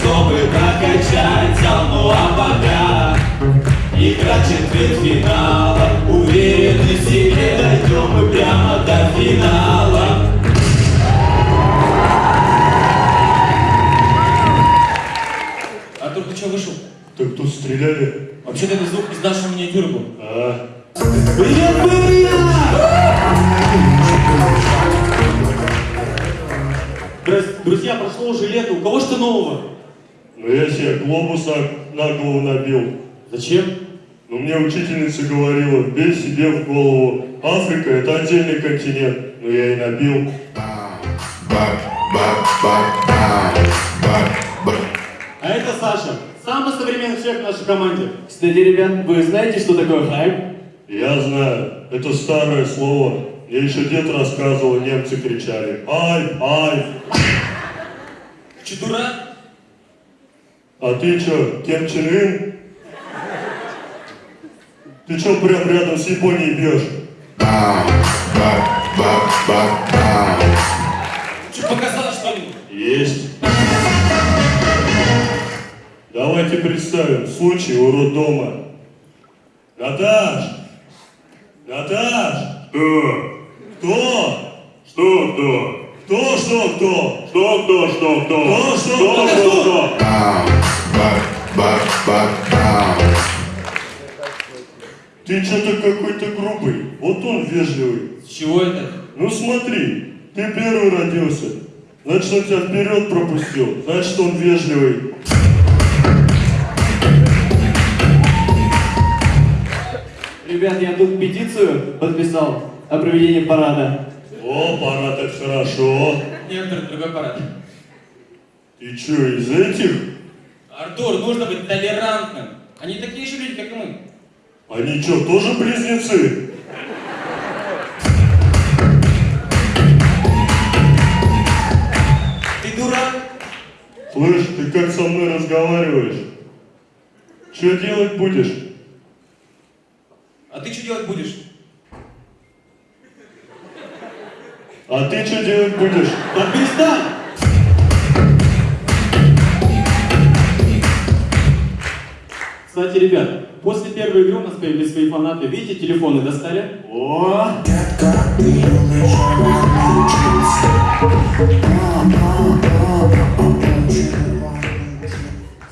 чтобы прокачать зал, а пока Игра четвертьфинала Уверены в себе дойдем мы прямо до финала Артур, ты что, вышел? Так тут стреляли. Вообще-то это звук из нашего миниатюры был. А, Привет, привет! Здрасте, друзья, прошло уже лето, у кого что нового? Ну я себе глобус на, на голову набил. Зачем? Но мне учительница говорила, бей себе в голову. Африка это отдельный континент. Но я и набил. А это Саша, самый современный человек в нашей команде. Кстати, ребят, вы знаете, что такое хайп? Я знаю, это старое слово. Мне еще дед рассказывал, немцы кричали. Ай, ай. Че, дурак? А ты что, Кем Чен Ын? Ты что прям рядом с Японией бьешь? Че, показалось что-нибудь? Есть. Давайте представим случай у роддома. Наташ! Наташ! Кто? Кто? Что кто? Кто, что, кто? Что, кто, что, кто? Кто, что, кто, что, кто? Ты что-то какой-то грубый. Вот он вежливый. С чего это? Ну смотри, ты первый родился. Значит, он тебя вперед пропустил. Значит, он вежливый. Ребят, я тут петицию подписал о проведении парада. О, парад это хорошо. Нет, другой парад. Ты что, из этих? Артур, нужно быть толерантным. Они такие же люди, как и мы. Они что, тоже близнецы? Ты дурак? Слышь, ты как со мной разговариваешь? Что делать будешь? А ты что делать будешь? А ты что делать будешь? Да перестань! Кстати, ребят, после первой игры у нас появились свои фанаты. Видите, телефоны достали? О!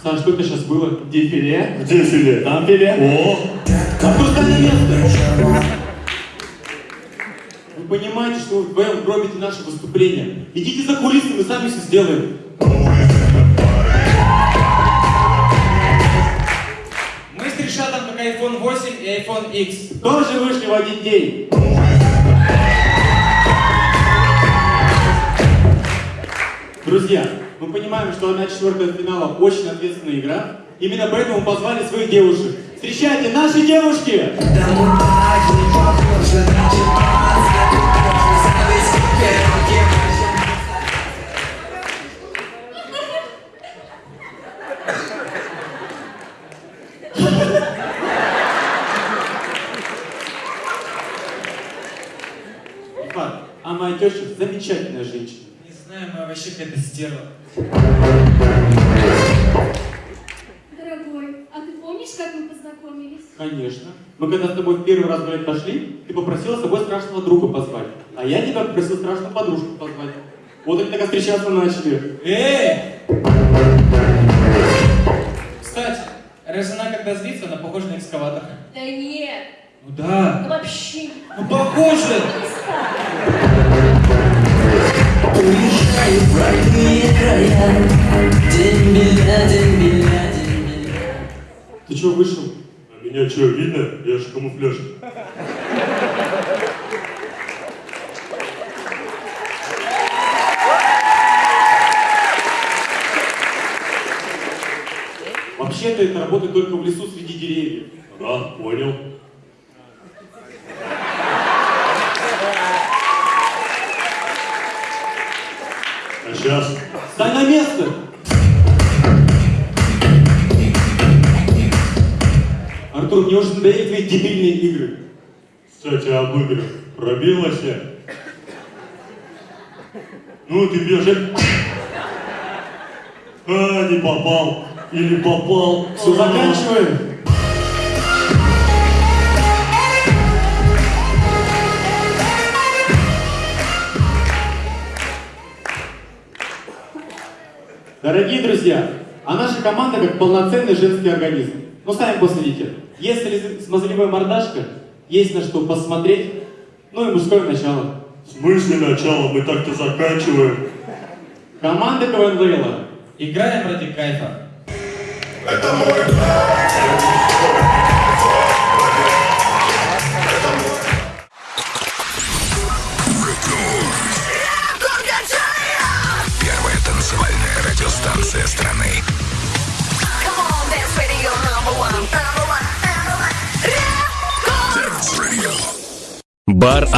Саш, что это сейчас было? Дефиле? Где филе? Там филе. О, стань на место! Вы понимаете, что вы вдвоем гробите наше выступление? Идите за кулисы, мы сами все сделаем. iPhone 8 и iPhone X. Тоже вышли в один день. Друзья, мы понимаем, что одна четвертая финала очень ответственная игра. Именно поэтому позвали своих девушек. Встречайте, наши девушки! Замечательная женщина. Не знаю, мы вообще какая-то стерва. Дорогой, а ты помнишь, как мы познакомились? Конечно. Мы когда с тобой в первый раз гулять пошли, ты попросила с собой страшного друга позвать. А я тебя попросил страшную подружку позвать. Вот они так и встречаться начали. Эй! Кстати, раз она когда злится, она похожа на экскаватор. Да нет, Ну да. вообще. Ну похоже! Уезжаю в родные края Дембеля, дембеля, дембеля Ты чего вышел? а меня что, видно? Я же камуфляж. Вообще-то это работает только в лесу среди деревьев. А, понял. Сейчас? Стань на место! Артур, мне уже надоели твои дебильные игры. Кстати, об играх. Пробилась я. Ну, ты бежишь. А, не попал. Или попал. Все, заканчиваем. Дорогие друзья, а наша команда как полноценный женский организм. Ну, сами посмотрите. Если смазливая мордашка, есть на что посмотреть, ну и мужское начало. В смысле начало? Мы так-то заканчиваем. Команда КВН. Играем ради кайфа. Первая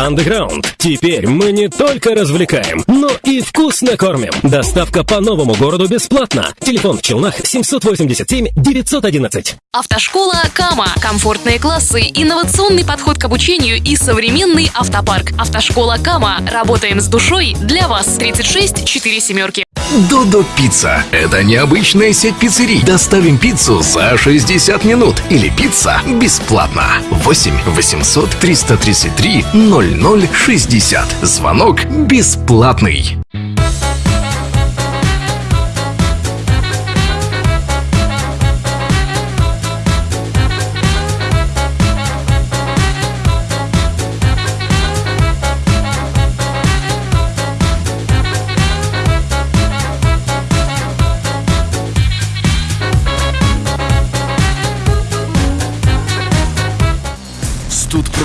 Underground. Теперь мы не только развлекаем, но и вкусно кормим. Доставка по новому городу бесплатно. Телефон в Челнах 787 911. Автошкола Кама. Комфортные классы, инновационный подход к обучению и современный автопарк. Автошкола Кама. Работаем с душой для вас. 36 4 семерки. Додо Пицца. Это необычная сеть пиццерий. Доставим пиццу за 60 минут. Или пицца бесплатно. 8 800 333 0060. Звонок бесплатный.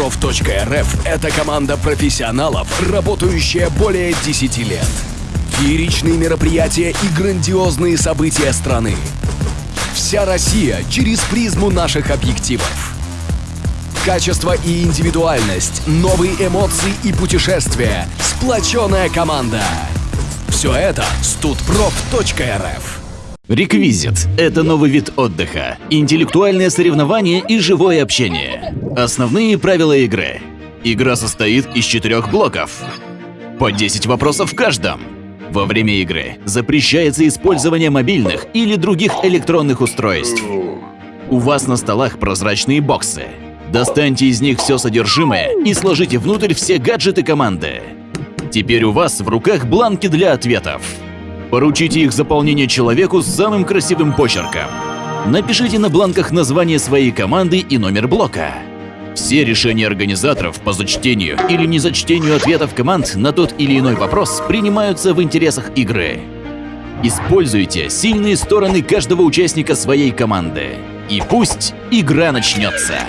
Студпроф.рф – это команда профессионалов, работающая более 10 лет. Фееричные мероприятия и грандиозные события страны. Вся Россия через призму наших объективов. Качество и индивидуальность, новые эмоции и путешествия, сплоченная команда. Все это студпроф.рф. Реквизит – это новый вид отдыха, интеллектуальное соревнование и живое общение. Основные правила игры. Игра состоит из четырех блоков. По 10 вопросов в каждом. Во время игры запрещается использование мобильных или других электронных устройств. У вас на столах прозрачные боксы. Достаньте из них все содержимое и сложите внутрь все гаджеты команды. Теперь у вас в руках бланки для ответов. Поручите их заполнение человеку с самым красивым почерком. Напишите на бланках название своей команды и номер блока. Все решения организаторов по зачтению или незачтению ответов команд на тот или иной вопрос принимаются в интересах игры. Используйте сильные стороны каждого участника своей команды. И пусть игра начнется.